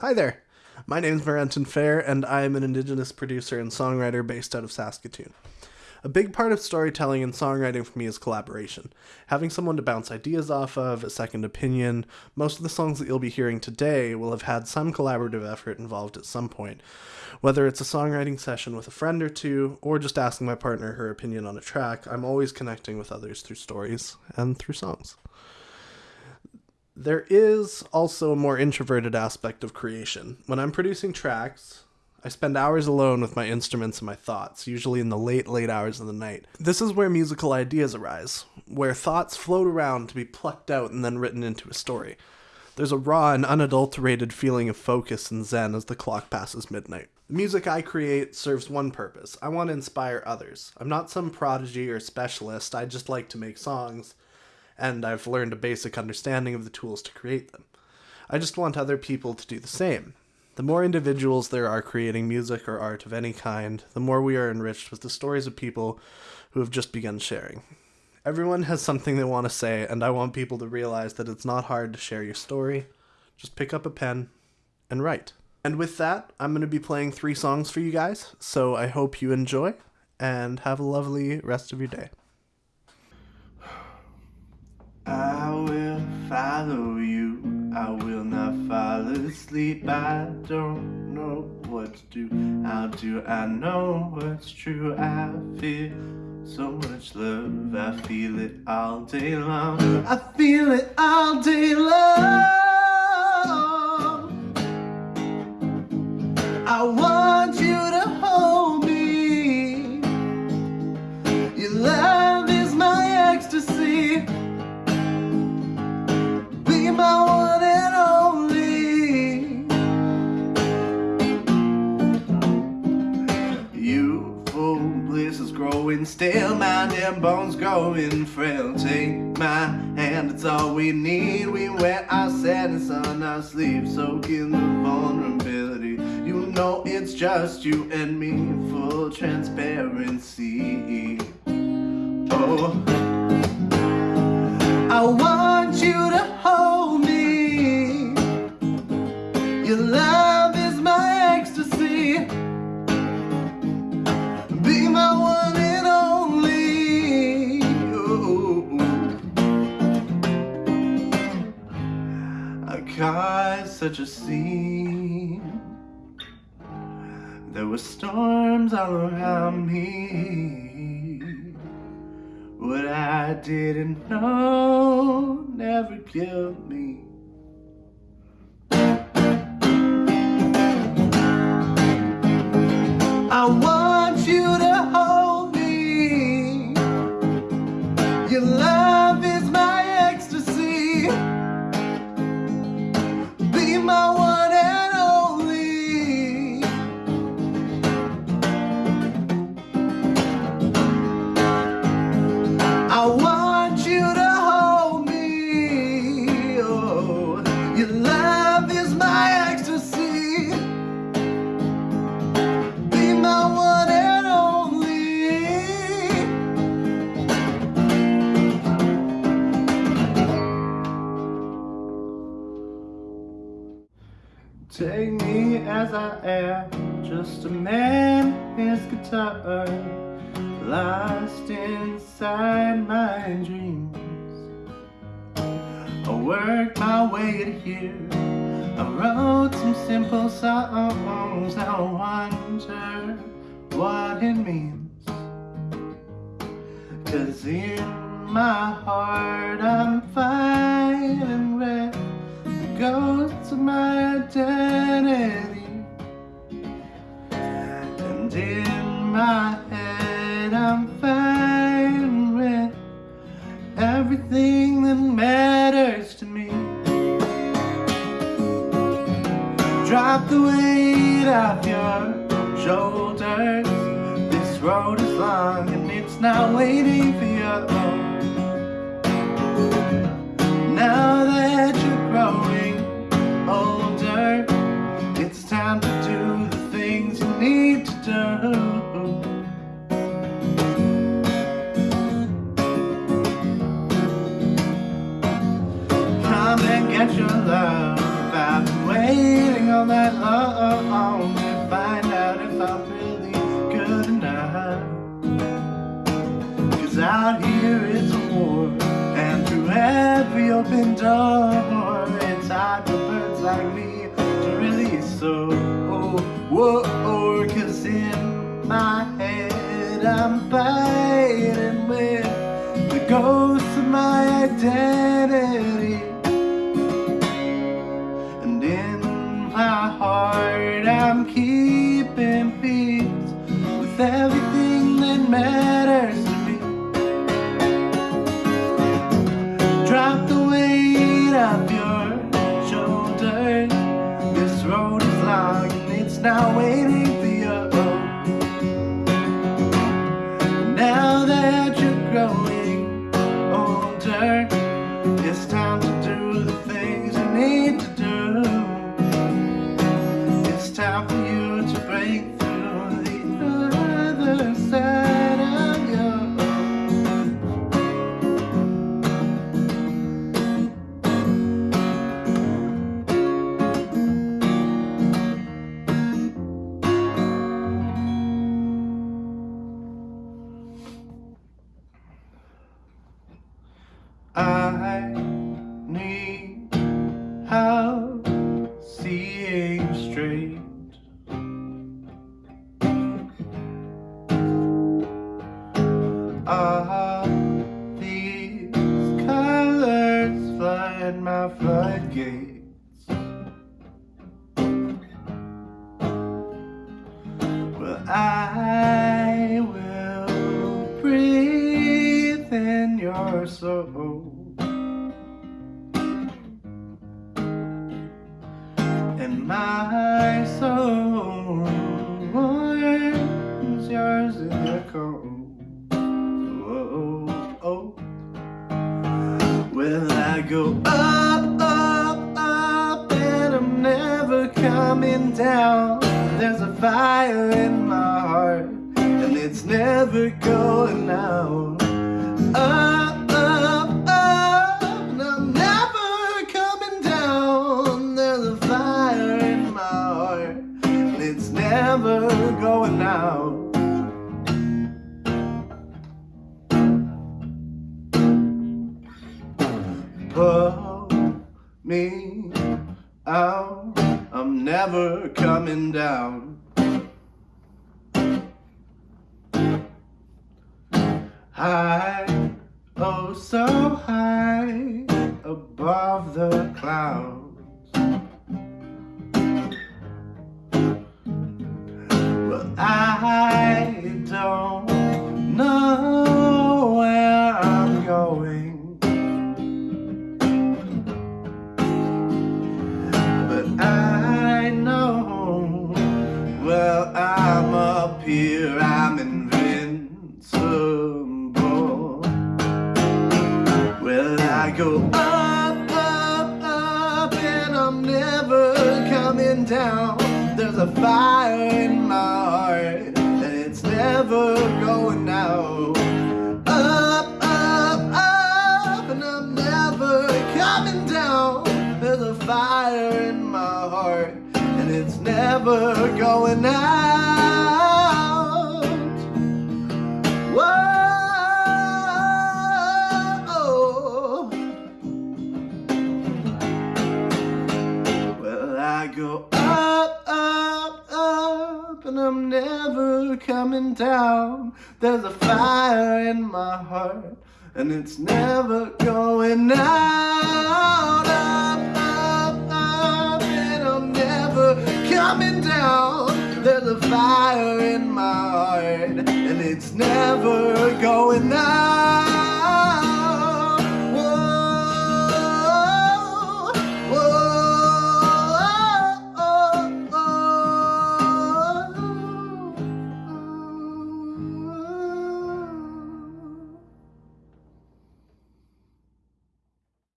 Hi there. My name is Marenton Fair, and I am an Indigenous producer and songwriter based out of Saskatoon. A big part of storytelling and songwriting for me is collaboration. Having someone to bounce ideas off of, a second opinion. Most of the songs that you'll be hearing today will have had some collaborative effort involved at some point. Whether it's a songwriting session with a friend or two, or just asking my partner her opinion on a track, I'm always connecting with others through stories and through songs. There is also a more introverted aspect of creation. When I'm producing tracks, I spend hours alone with my instruments and my thoughts, usually in the late, late hours of the night. This is where musical ideas arise, where thoughts float around to be plucked out and then written into a story. There's a raw and unadulterated feeling of focus and zen as the clock passes midnight. The music I create serves one purpose. I want to inspire others. I'm not some prodigy or specialist, I just like to make songs and I've learned a basic understanding of the tools to create them. I just want other people to do the same. The more individuals there are creating music or art of any kind, the more we are enriched with the stories of people who have just begun sharing. Everyone has something they want to say, and I want people to realize that it's not hard to share your story. Just pick up a pen and write. And with that, I'm going to be playing three songs for you guys, so I hope you enjoy and have a lovely rest of your day. I will follow you. I will not fall asleep. I don't know what to do. How do I know what's true? I feel so much love. I feel it all day long. I feel it all day long. I want My damn bones growing frail Take my hand, it's all we need. We wear our sadness on our sleeves Soak in the vulnerability. You know it's just you and me Full transparency. Oh. I want caused such a scene. There were storms all around me. What I didn't know never killed me as I am Just a man, his guitar Lost inside my dreams. I worked my way to here. I wrote some simple songs. I wonder what it means. Cause in my heart I'm fighting The ghosts of my identity. And in my head I'm fighting with Everything that matters to me. Drop the weight off your shoulders. This road is long and it's not waiting for you open door, it's hard for birds like me to really soar. Oh, whoa, cause in my head I'm fighting with the ghosts of my identity. Not waiting for you. Now that you're growing older, it's time to do the things you need to do. It's time for you to break through the other side flood my floodgates. Well, I will breathe in your soul. And my coming down. There's a fire in my heart, and it's never going out. Up, up, up, and I'm never coming down. There's a fire in my heart, and it's never going out. pull me out. I'm never coming down. High, oh so high above the clouds. I'm never coming down. There's a fire in my heart, and it's never going out. Up, up, up, and I'm never coming down. There's a fire in my heart, and it's never going out. I'm never coming down. There's a fire in my heart, and it's never going out. Up, up, up, and I'm never coming down. There's a fire in my heart, and it's never